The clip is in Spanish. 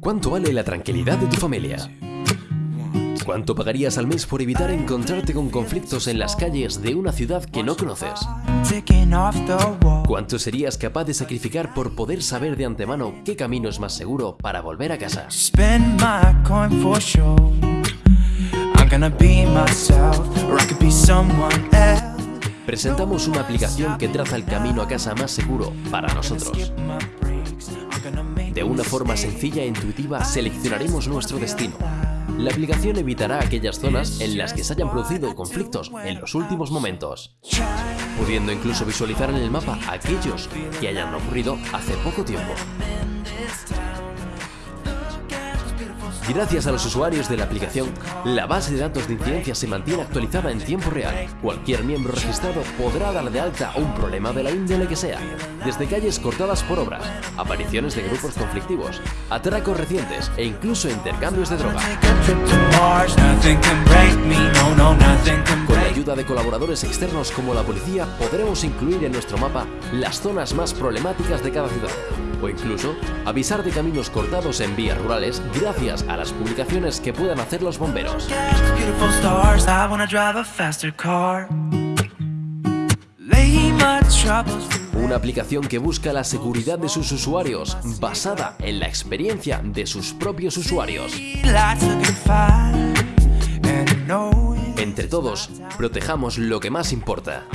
¿Cuánto vale la tranquilidad de tu familia? ¿Cuánto pagarías al mes por evitar encontrarte con conflictos en las calles de una ciudad que no conoces? ¿Cuánto serías capaz de sacrificar por poder saber de antemano qué camino es más seguro para volver a casa? Presentamos una aplicación que traza el camino a casa más seguro para nosotros. De una forma sencilla e intuitiva seleccionaremos nuestro destino. La aplicación evitará aquellas zonas en las que se hayan producido conflictos en los últimos momentos, pudiendo incluso visualizar en el mapa aquellos que hayan ocurrido hace poco tiempo. Gracias a los usuarios de la aplicación, la base de datos de incidencias se mantiene actualizada en tiempo real. Cualquier miembro registrado podrá dar de alta un problema de la índole que sea, desde calles cortadas por obras, apariciones de grupos conflictivos, atracos recientes e incluso intercambios de droga. Ayuda de colaboradores externos como la policía, podremos incluir en nuestro mapa las zonas más problemáticas de cada ciudad, o incluso avisar de caminos cortados en vías rurales gracias a las publicaciones que puedan hacer los bomberos. Una aplicación que busca la seguridad de sus usuarios, basada en la experiencia de sus propios usuarios. Todos, protejamos lo que más importa.